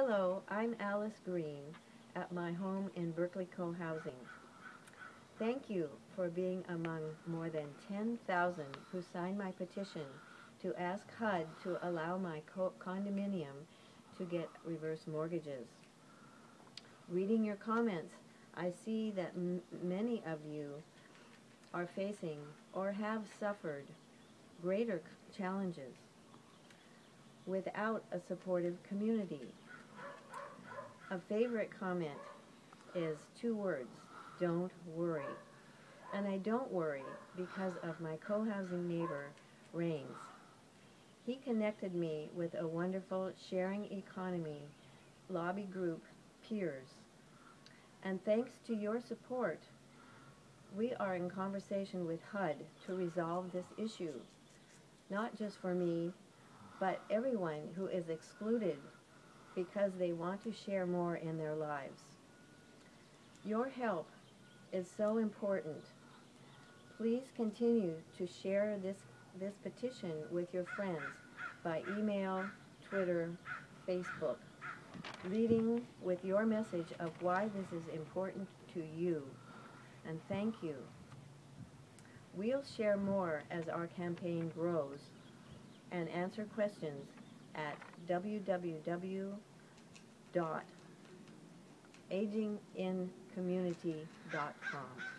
Hello, I'm Alice Green at my home in Berkeley Co-Housing. Thank you for being among more than 10,000 who signed my petition to ask HUD to allow my co condominium to get reverse mortgages. Reading your comments, I see that many of you are facing or have suffered greater challenges without a supportive community. A favorite comment is two words, don't worry. And I don't worry because of my co-housing neighbor, Rains. He connected me with a wonderful sharing economy lobby group, Peers. And thanks to your support, we are in conversation with HUD to resolve this issue, not just for me, but everyone who is excluded because they want to share more in their lives. Your help is so important. Please continue to share this, this petition with your friends by email, Twitter, Facebook, leading with your message of why this is important to you. And thank you. We'll share more as our campaign grows and answer questions at www.agingincommunity.com.